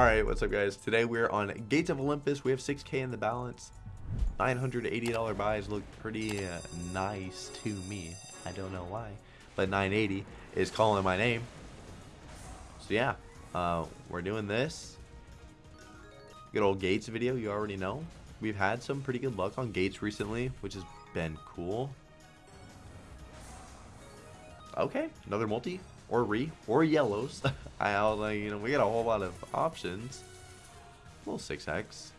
Alright, what's up guys? Today we're on Gates of Olympus. We have 6k in the balance. $980 buys look pretty uh, nice to me. I don't know why. But 980 is calling my name. So yeah, uh, we're doing this. Good old Gates video, you already know. We've had some pretty good luck on Gates recently, which has been cool. Okay, another multi or re or yellows. I like, you know, we got a whole lot of options. A little 6x.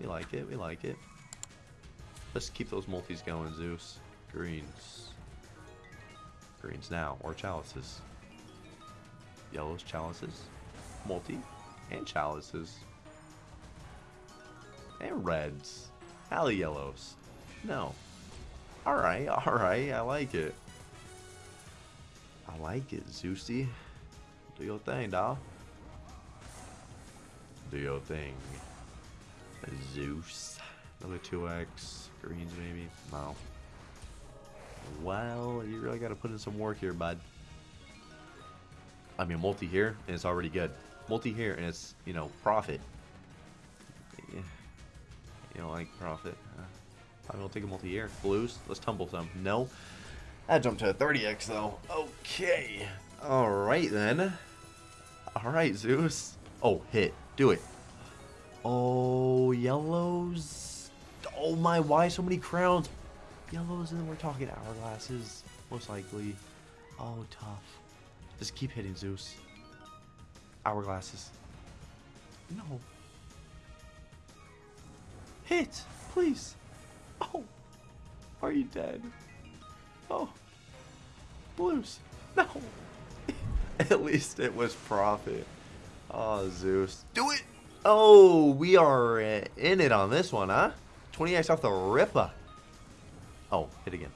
We like it, we like it. Let's keep those multis going, Zeus. Greens. Greens now, or chalices. Yellows, chalices. Multi. And chalices. And reds. Alley yellows. No. Alright, alright, I like it. I like it, Zeusy. Do your thing, dog. Do your thing. Zeus. Another 2x. Greens, maybe? No. Well, you really got to put in some work here, bud. I mean, multi here, and it's already good. Multi here, and it's, you know, profit. You don't like profit. Uh, I'm going to take a multi here. Blues, let's tumble some. No. I jumped to a 30x, though. Okay. Alright, then. Alright, Zeus. Oh, hit. Do it. Oh, yellows. Oh my, why so many crowns? Yellows, and then we're talking hourglasses, most likely. Oh, tough. Just keep hitting, Zeus. Hourglasses. No. Hit, please. Oh, are you dead? Oh, blues. No. At least it was profit. Oh, Zeus. Do it. Oh, we are in it on this one, huh? 20x off the Ripper. Oh, hit again.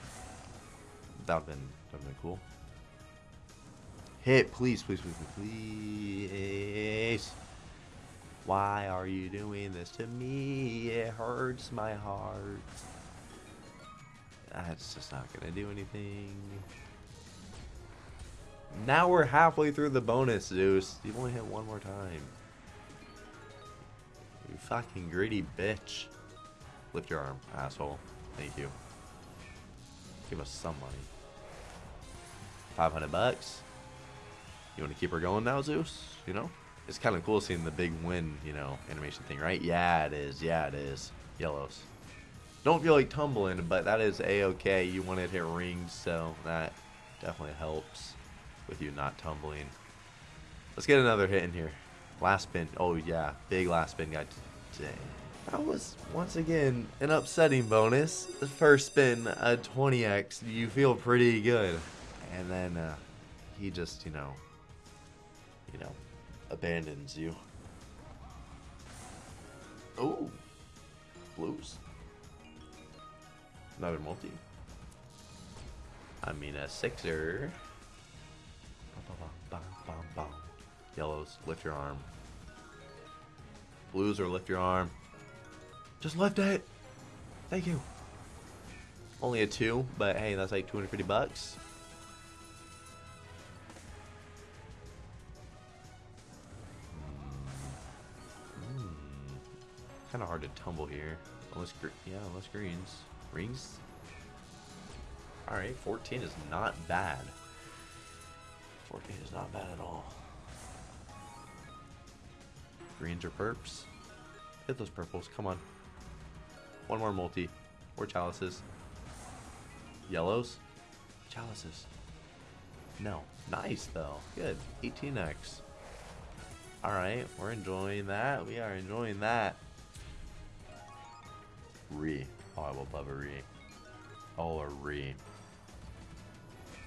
That would have been, been cool. Hit, please, please, please, please. Why are you doing this to me? It hurts my heart. That's just not to do anything. Now we're halfway through the bonus, Zeus. You've only hit one more time. You fucking greedy bitch. Lift your arm, asshole. Thank you. Give us some money. 500 bucks. You want to keep her going now, Zeus? You know? It's kind of cool seeing the big win, you know, animation thing, right? Yeah, it is. Yeah, it is. Yellows. Don't feel like tumbling, but that is a-okay. You want to hit rings, so that definitely helps with you not tumbling. Let's get another hit in here. Last spin. Oh, yeah. Big last spin guy today. That was, once again, an upsetting bonus. The first spin, a 20x. You feel pretty good. And then uh, he just, you know, you know, abandons you. Oh. Blues. Another multi. I mean a sixer. Yellows, lift your arm. Blues or lift your arm. Just lift it. Thank you. Only a two, but hey, that's like 250 bucks. Mm. Mm. Kind of hard to tumble here. Unless, yeah, unless greens. Rings? Alright, 14 is not bad. 14 is not bad at all. Greens or perps? Hit those purples, come on. One more multi. Or chalices. Yellows? Chalices. No. Nice, though. Good. 18x. Alright, we're enjoying that. We are enjoying that. Re. Oh, I will love a re. Oh, a re.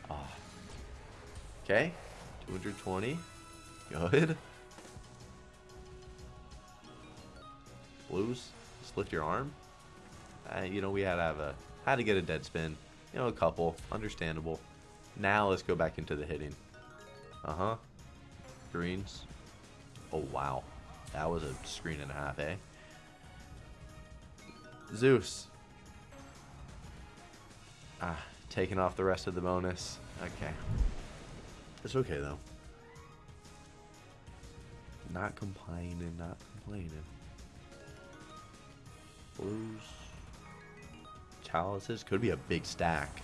Ah. Okay. 220. Good. Blues. just lift your arm. Uh, you know, we had to have a had to get a dead spin. You know, a couple. Understandable. Now let's go back into the hitting. Uh-huh. Greens. Oh, wow. That was a screen and a half, eh? Zeus. Ah, taking off the rest of the bonus. Okay. It's okay, though. Not complaining, not complaining. Blues. Chalices. Could be a big stack.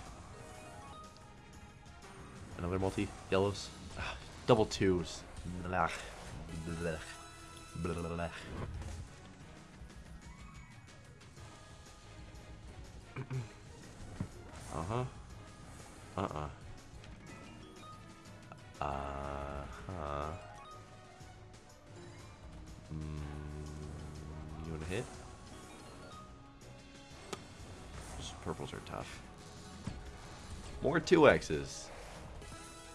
Another multi. Yellows. Ah, double twos. Blah. Blah. Blah. Uh-huh. Uh-uh. Uh-huh. Mm, you want to hit? Just purples are tough. More 2Xs.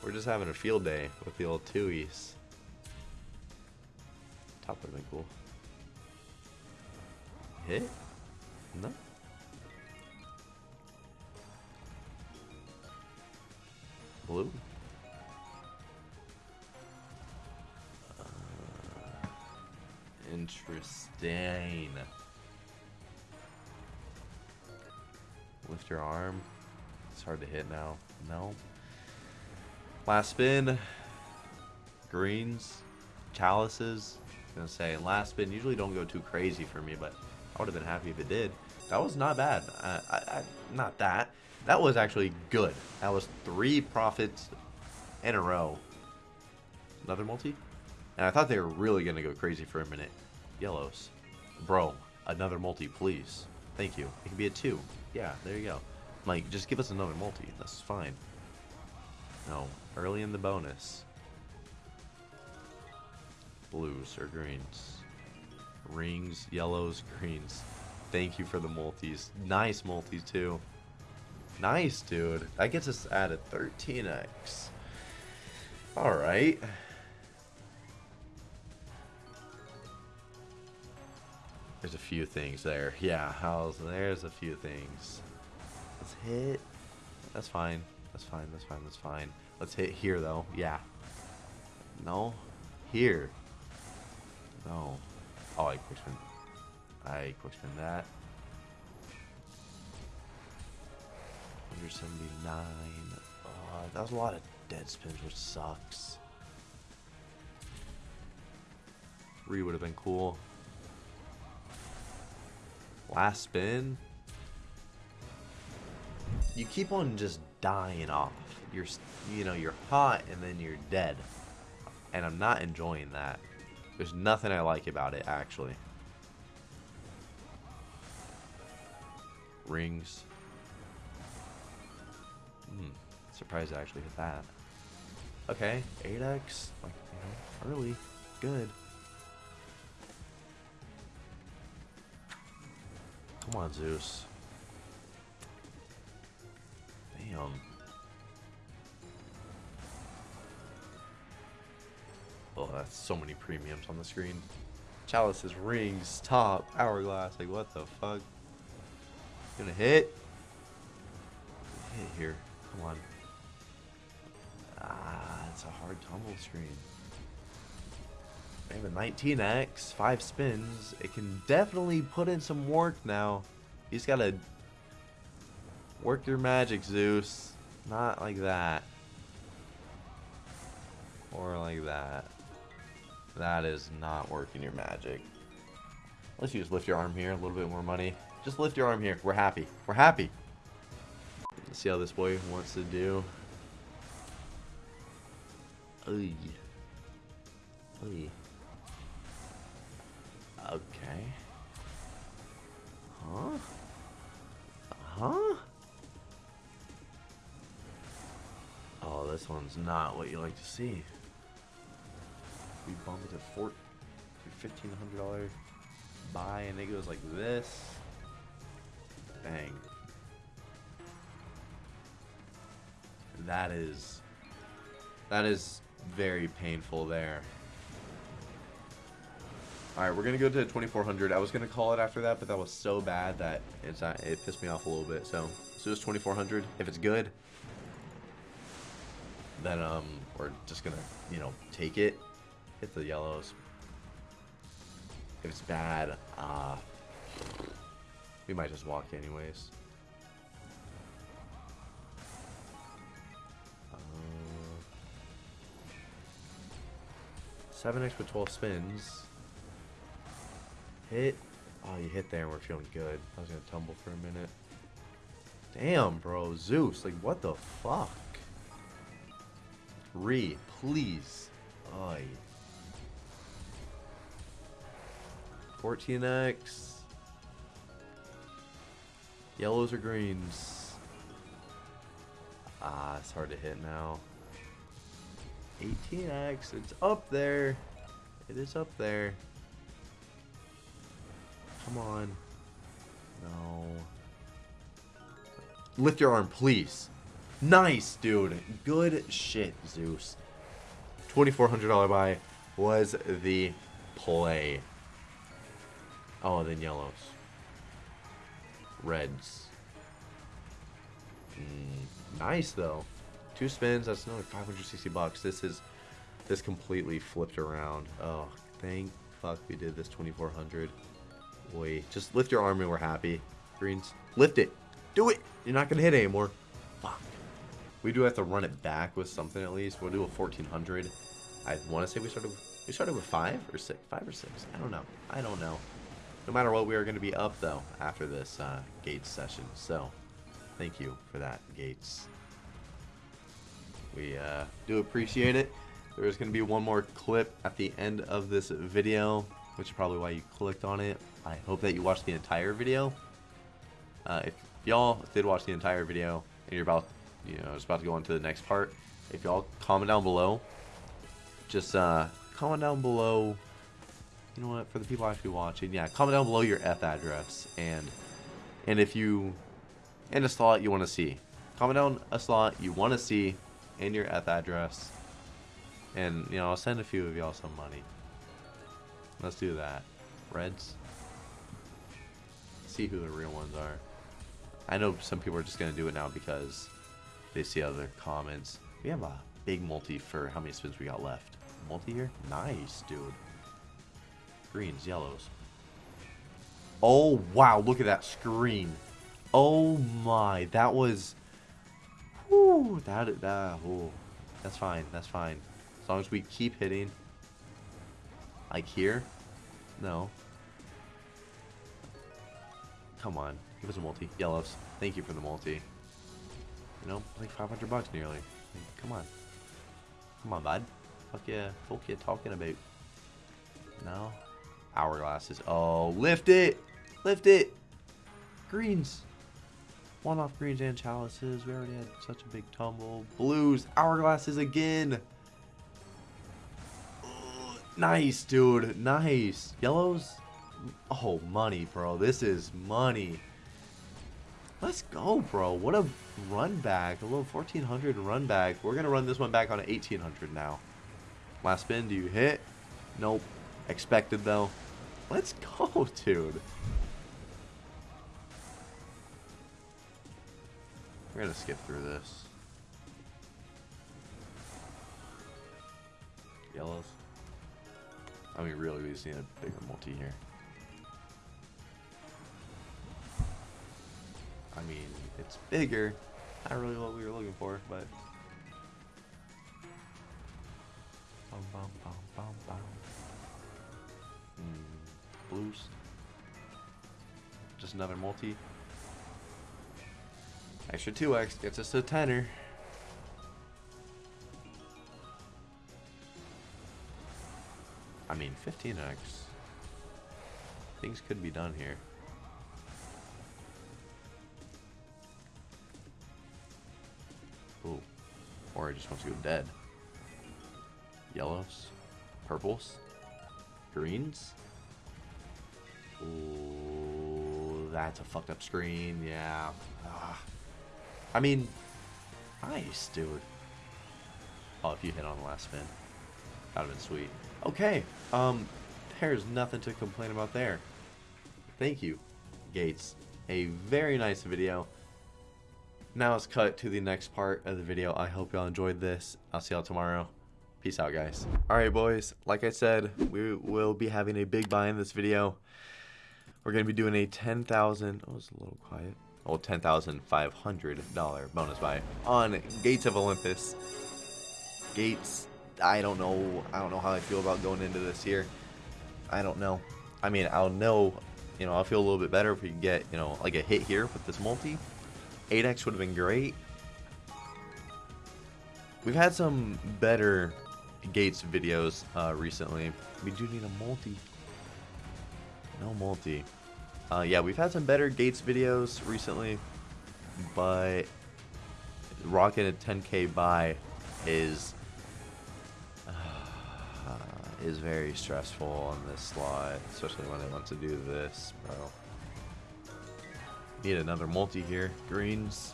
We're just having a field day with the old 2Es. Top would have been cool. Hit? No? Interesting. Lift your arm. It's hard to hit now. No. Last spin. Greens. Chalices. I was gonna say last spin usually don't go too crazy for me, but I would have been happy if it did. That was not bad. I, I, I, not that. That was actually good. That was three profits in a row. Another multi? And I thought they were really going to go crazy for a minute. Yellows. Bro, another multi, please. Thank you. It can be a two. Yeah, there you go. Like, just give us another multi. That's fine. No. Early in the bonus. Blues or greens. Rings, yellows, greens. Thank you for the multis. Nice multis, too. Nice, dude. That gets us at a 13x. Alright. There's a few things there. Yeah, how's there's a few things. Let's hit. That's fine. That's fine. That's fine. That's fine. Let's hit here though. Yeah. No. Here. No. Oh, I quickspin. I quickspin that. 179. Oh, that was a lot of dead spins, which sucks. Three would have been cool. Last spin. You keep on just dying off. You're, you know, you're hot and then you're dead. And I'm not enjoying that. There's nothing I like about it, actually. Rings. Hmm. Surprised I actually hit that. Okay, 8x. Like, you know, early. Good. Come on, Zeus. Damn. Oh, that's so many premiums on the screen. Chalices, rings, top, hourglass. Like, what the fuck? Gonna hit? Hit here. Come on. Ah, it's a hard tumble screen. I have a 19x, 5 spins. It can definitely put in some work now. You just gotta work your magic, Zeus. Not like that. Or like that. That is not working your magic. Let's just lift your arm here, a little bit more money. Just lift your arm here. We're happy. We're happy. Let's see how this boy wants to do. Okay. Huh? Huh? Oh, this one's not what you like to see. We bump it to four, fifteen hundred dollar buy, and it goes like this. Bang. That is, that is very painful there. Alright, we're going to go to 2400. I was going to call it after that, but that was so bad that it's uh, it pissed me off a little bit. So, so it's 2400. If it's good, then um, we're just going to, you know, take it. Hit the yellows. If it's bad, uh, we might just walk anyways. 7x with 12 spins. Hit. Oh, you hit there and we're feeling good. I was going to tumble for a minute. Damn, bro. Zeus. Like, what the fuck? Re, please. Oy. 14x. Yellows or greens? Ah, it's hard to hit now. 18x, it's up there. It is up there. Come on. No. Lift your arm, please. Nice, dude. Good shit, Zeus. $2,400 buy was the play. Oh, then yellows. Reds. Mm, nice, though. Two spins, that's another 560 bucks. This is, this completely flipped around. Oh, thank fuck we did this 2400. Boy, just lift your arm and we're happy. Greens, lift it. Do it. You're not going to hit anymore. Fuck. We do have to run it back with something at least. We'll do a 1400. I want to say we started we started with five or six, five or six. I don't know. I don't know. No matter what, we are going to be up though after this uh, Gates session. So, thank you for that, Gates. We uh, do appreciate it. There is going to be one more clip at the end of this video, which is probably why you clicked on it. I hope that you watched the entire video. Uh, if y'all did watch the entire video and you're about, you know, it's about to go into the next part, if y'all comment down below, just uh, comment down below. You know what? For the people actually watching, yeah, comment down below your F address and and if you and a slot you want to see, comment down a slot you want to see and your F address, and you know I'll send a few of y'all some money. Let's do that. Reds. See who the real ones are. I know some people are just gonna do it now because they see other comments. We have a big multi for how many spins we got left. Multi here? Nice, dude. Greens, yellows. Oh, wow. Look at that screen. Oh, my. That was... Whew, that, that, ooh. That's fine. That's fine. As long as we keep hitting. Like here? No. Come on. Give us a multi. Yellows. Thank you for the multi. You know, like 500 bucks nearly. Come on. Come on, bud. Fuck yeah. Fuck you talking about? No? Hourglasses. Oh, lift it! Lift it! Greens. One off greens and chalices. We already had such a big tumble. Blues. Hourglasses again. nice, dude. Nice. Yellows. Oh, money, bro. This is money. Let's go, bro. What a run back. A little 1400 run back. We're going to run this one back on 1800 now. Last spin. Do you hit? Nope. Expected, though. Let's go, dude. We're going to skip through this. Yellows. I mean, really, we just need a bigger multi here. I mean, it's bigger. Not really what we were looking for, but. Bum, bum, bum, bum, bum. Hmm, blues. Just another multi. Extra 2x gets us to a tenner. I mean, 15x. Things could be done here. It just wants to go dead. Yellows. Purples. Greens. Ooh, that's a fucked up screen. Yeah. Ah. I mean, nice, dude. Oh, if you hit on the last spin. That'd have been sweet. Okay. Um, there's nothing to complain about there. Thank you, Gates. A very nice video. Now let's cut to the next part of the video. I hope y'all enjoyed this. I'll see y'all tomorrow. Peace out, guys. Alright, boys. Like I said, we will be having a big buy in this video. We're going to be doing a 10000 Oh, it's a little quiet. Oh, $10,500 bonus buy on Gates of Olympus. Gates I don't know. I don't know how I feel about going into this here. I don't know. I mean, I'll know, you know, I'll feel a little bit better if we can get, you know, like a hit here with this multi. 8x would have been great. We've had some better Gates videos uh, recently. We do need a multi. No multi. Uh, yeah, we've had some better Gates videos recently, but rocking a 10k buy is uh, is very stressful on this slot, especially when I want to do this, bro. Need another multi here. Greens.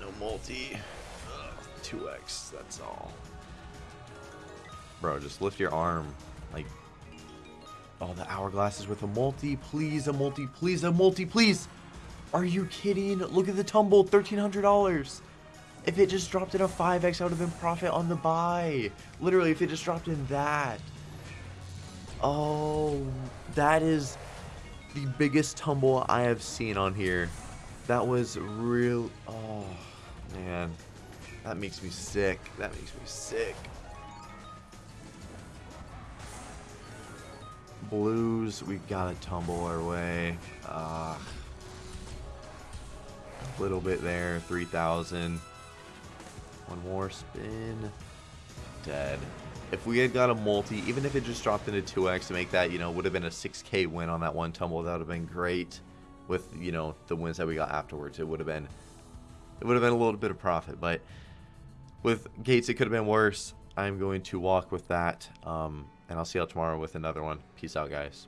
No multi. Ugh, 2x, that's all. Bro, just lift your arm. Like, oh, the hourglass is with a multi. Please, a multi. Please, a multi. Please. Are you kidding? Look at the tumble. $1,300. If it just dropped in a 5x, I would have been profit on the buy. Literally, if it just dropped in that. Oh, that is the biggest tumble I have seen on here. That was real. Oh, man. That makes me sick. That makes me sick. Blues, we gotta tumble our way. Uh, a little bit there, 3,000. One more spin. Dead. If we had got a multi, even if it just dropped into 2x to make that, you know, would have been a 6k win on that one tumble. That would have been great with, you know, the wins that we got afterwards. It would have been, it would have been a little bit of profit. But with Gates, it could have been worse. I'm going to walk with that. Um, and I'll see y'all tomorrow with another one. Peace out, guys.